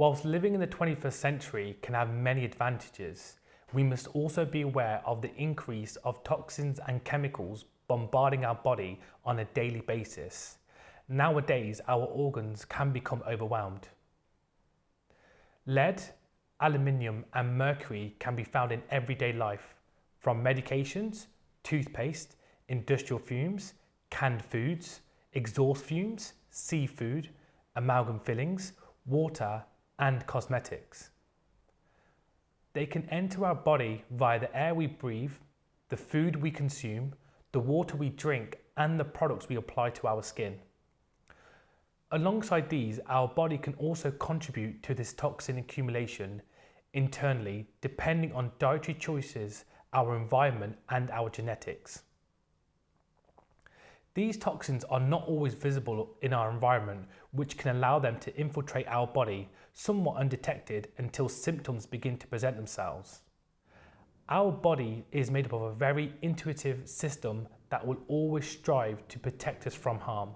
Whilst living in the 21st century can have many advantages, we must also be aware of the increase of toxins and chemicals bombarding our body on a daily basis. Nowadays, our organs can become overwhelmed. Lead, aluminium and mercury can be found in everyday life, from medications, toothpaste, industrial fumes, canned foods, exhaust fumes, seafood, amalgam fillings, water and cosmetics. They can enter our body via the air we breathe, the food we consume, the water we drink and the products we apply to our skin. Alongside these, our body can also contribute to this toxin accumulation internally depending on dietary choices, our environment and our genetics. These toxins are not always visible in our environment, which can allow them to infiltrate our body somewhat undetected until symptoms begin to present themselves. Our body is made up of a very intuitive system that will always strive to protect us from harm.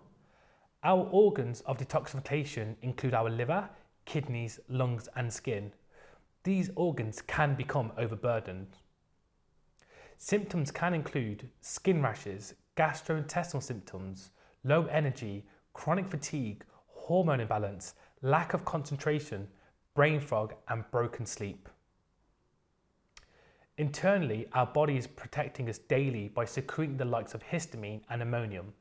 Our organs of detoxification include our liver, kidneys, lungs and skin. These organs can become overburdened. Symptoms can include skin rashes, gastrointestinal symptoms, low energy, chronic fatigue, hormone imbalance, lack of concentration, brain fog and broken sleep. Internally, our body is protecting us daily by secreting the likes of histamine and ammonium.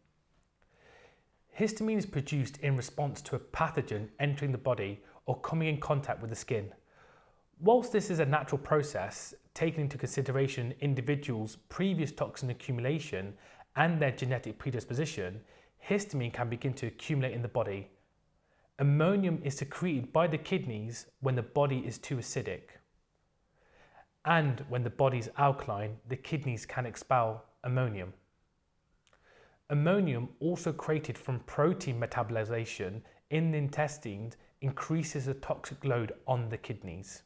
Histamine is produced in response to a pathogen entering the body or coming in contact with the skin. Whilst this is a natural process, taking into consideration individuals' previous toxin accumulation and their genetic predisposition, histamine can begin to accumulate in the body. Ammonium is secreted by the kidneys when the body is too acidic. And when the body is alkaline, the kidneys can expel ammonium. Ammonium, also created from protein metabolization in the intestines, increases the toxic load on the kidneys.